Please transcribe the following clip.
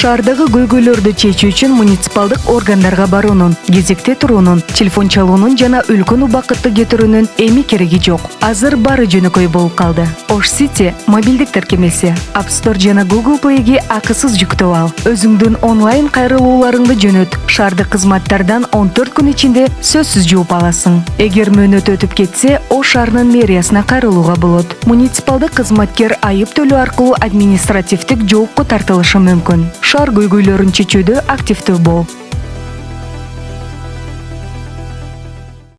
шаардагы көйгөйлөрдү чечүү үчүн муниципалдык органдарга баруунун кезекте туруунун телефон чалуунун жана үлкөн убакытты кетирүүнүн эми кереги жок. Азыр баары жөнөкөй болуп калды. Ош сити мобилдик тиркемеси app store жана google playге акысыз жүктөп ал. Өзүңдүн онлайн кайрылууларыңды жөнөт. Шаардык кызматтардан он төрт күн ичинде сөзсүз жууп аласың. Эгер мөөнөтү өтүп кетсе ош шаарынын мэриясына кайрылууга болот. Муниципалдык кызматкер айып төлөө аркылуу административдик жоопко тартылышы мүмкүн. Шаар көйгөйлөрүн чечүүдө активдүү бол.